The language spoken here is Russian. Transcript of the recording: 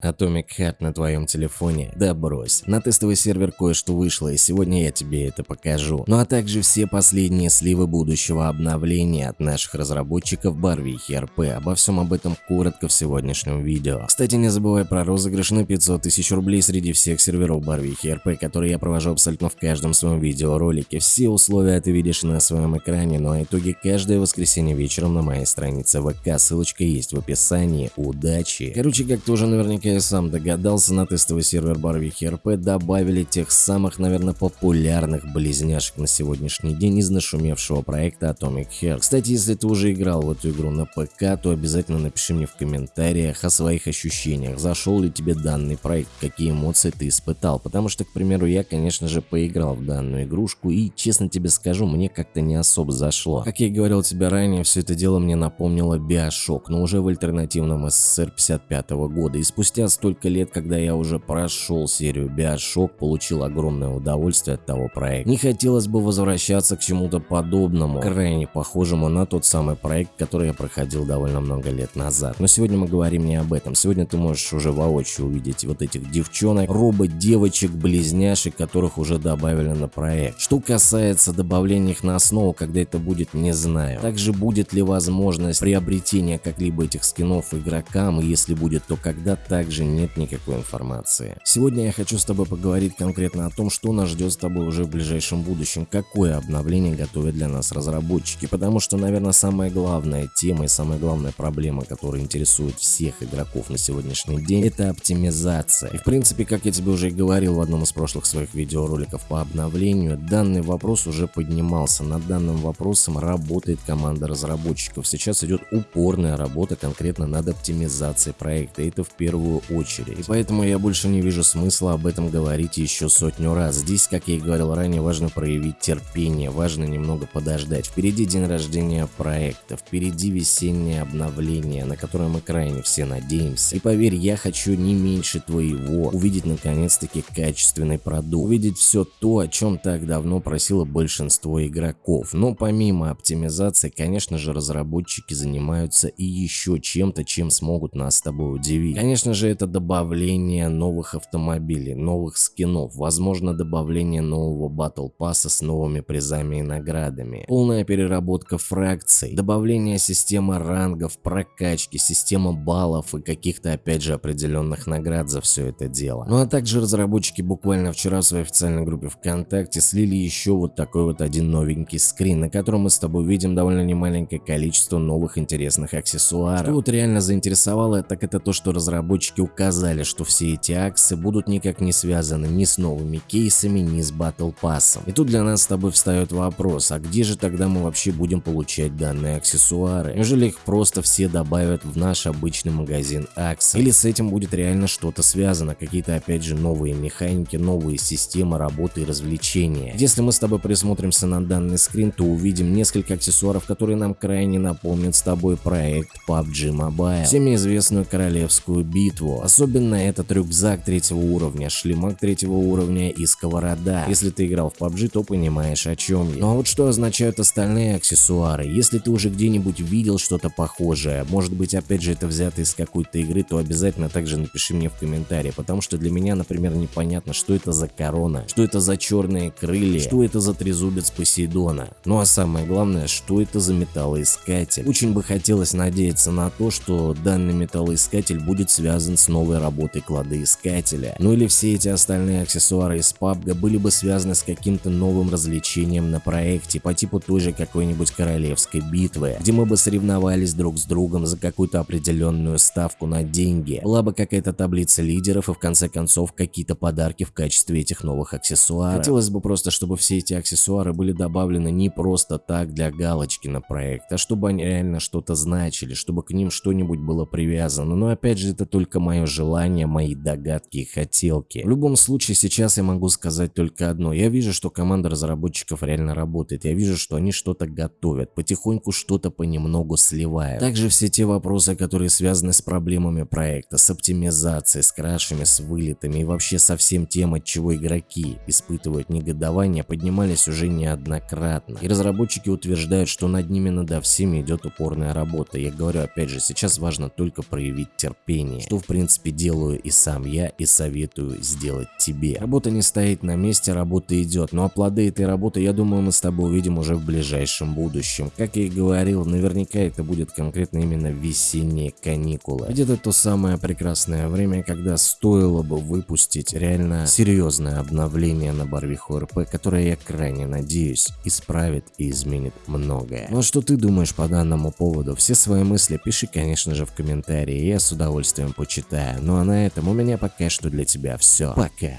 Atomic Hat на твоем телефоне? Да брось. На тестовый сервер кое-что вышло, и сегодня я тебе это покажу. Ну а также все последние сливы будущего обновления от наших разработчиков Барвихи РП. Обо всем об этом коротко в сегодняшнем видео. Кстати, не забывай про розыгрыш на 500 тысяч рублей среди всех серверов Барвихи РП, которые я провожу абсолютно в каждом своем видеоролике. Все условия ты видишь на своем экране, ну а итоги каждое воскресенье вечером на моей странице ВК. Ссылочка есть в описании. Удачи! Короче, как ты уже наверняка я сам догадался, на тестовый сервер Барвихи РП добавили тех самых, наверное, популярных близняшек на сегодняшний день из нашумевшего проекта Atomic Heart. Кстати, если ты уже играл в эту игру на ПК, то обязательно напиши мне в комментариях о своих ощущениях, зашел ли тебе данный проект, какие эмоции ты испытал, потому что, к примеру, я, конечно же, поиграл в данную игрушку и, честно тебе скажу, мне как-то не особо зашло. Как я и говорил тебе ранее, все это дело мне напомнило Bioshock, но уже в альтернативном СССР 55 года, и спустя спустя столько лет, когда я уже прошел серию Bioshock, получил огромное удовольствие от того проекта. Не хотелось бы возвращаться к чему-то подобному, крайне похожему на тот самый проект, который я проходил довольно много лет назад. Но сегодня мы говорим не об этом. Сегодня ты можешь уже воочию увидеть вот этих девчонок, робот-девочек, близняшек, которых уже добавили на проект. Что касается добавления их на основу, когда это будет, не знаю. Также будет ли возможность приобретения как-либо этих скинов игрокам, и если будет, то когда так также нет никакой информации. Сегодня я хочу с тобой поговорить конкретно о том, что нас ждет с тобой уже в ближайшем будущем, какое обновление готовят для нас разработчики, потому что, наверное, самая главная тема и самая главная проблема, которая интересует всех игроков на сегодняшний день, это оптимизация. И в принципе, как я тебе уже и говорил в одном из прошлых своих видеороликов по обновлению, данный вопрос уже поднимался. Над данным вопросом работает команда разработчиков. Сейчас идет упорная работа конкретно над оптимизацией проекта. Это в первую первую очередь. И поэтому я больше не вижу смысла об этом говорить еще сотню раз. Здесь, как я и говорил ранее, важно проявить терпение, важно немного подождать. Впереди день рождения проекта, впереди весеннее обновление, на которое мы крайне все надеемся. И поверь, я хочу не меньше твоего увидеть наконец-таки качественный продукт, увидеть все то, о чем так давно просило большинство игроков. Но помимо оптимизации, конечно же, разработчики занимаются и еще чем-то, чем смогут нас с тобой удивить. Конечно же, это добавление новых автомобилей, новых скинов, возможно добавление нового батл пасса с новыми призами и наградами, полная переработка фракций, добавление системы рангов, прокачки, система баллов и каких-то опять же определенных наград за все это дело. Ну а также разработчики буквально вчера в своей официальной группе ВКонтакте слили еще вот такой вот один новенький скрин, на котором мы с тобой видим довольно немаленькое количество новых интересных аксессуаров. Что вот реально заинтересовало, так это то, что разработчики разработчики указали, что все эти акции будут никак не связаны ни с новыми кейсами, ни с Battle Pass. И тут для нас с тобой встает вопрос, а где же тогда мы вообще будем получать данные аксессуары? Неужели их просто все добавят в наш обычный магазин акций? Или с этим будет реально что-то связано, какие-то опять же новые механики, новые системы работы и развлечения? Если мы с тобой присмотримся на данный скрин, то увидим несколько аксессуаров, которые нам крайне напомнят с тобой проект PUBG Mobile, всеми известную королевскую битву, битву. Особенно этот рюкзак третьего уровня, шлемак третьего уровня и сковорода. Если ты играл в PUBG, то понимаешь о чем я. Ну а вот что означают остальные аксессуары? Если ты уже где-нибудь видел что-то похожее, может быть опять же это взято из какой-то игры, то обязательно также напиши мне в комментарии, потому что для меня, например, непонятно, что это за корона, что это за черные крылья, что это за трезубец Посейдона. Ну а самое главное, что это за металлоискатель. Очень бы хотелось надеяться на то, что данный металлоискатель будет связан связан с новой работой кладоискателя. Ну или все эти остальные аксессуары из PUBG были бы связаны с каким-то новым развлечением на проекте по типу той же какой-нибудь королевской битвы, где мы бы соревновались друг с другом за какую-то определенную ставку на деньги. Была бы какая-то таблица лидеров и в конце концов какие-то подарки в качестве этих новых аксессуаров. Хотелось бы просто, чтобы все эти аксессуары были добавлены не просто так для галочки на проект, а чтобы они реально что-то значили, чтобы к ним что-нибудь было привязано. Но опять же это только только мое желание, мои догадки и хотелки. В любом случае, сейчас я могу сказать только одно. Я вижу, что команда разработчиков реально работает. Я вижу, что они что-то готовят, потихоньку что-то понемногу сливают. Также все те вопросы, которые связаны с проблемами проекта, с оптимизацией, с крашами, с вылетами и вообще со всем тем, от чего игроки испытывают негодование, поднимались уже неоднократно. И разработчики утверждают, что над ними над всеми идет упорная работа. Я говорю опять же, сейчас важно только проявить терпение, что в принципе делаю и сам я, и советую сделать тебе. Работа не стоит на месте, работа идет, ну а плоды этой работы, я думаю, мы с тобой увидим уже в ближайшем будущем. Как я и говорил, наверняка это будет конкретно именно весенние каникулы. Это то самое прекрасное время, когда стоило бы выпустить реально серьезное обновление на Барвиху РП, которое я крайне надеюсь исправит и изменит многое. Ну а что ты думаешь по данному поводу? Все свои мысли пиши, конечно же, в комментарии, я с удовольствием почитаю. Ну а на этом у меня пока что для тебя все. Пока.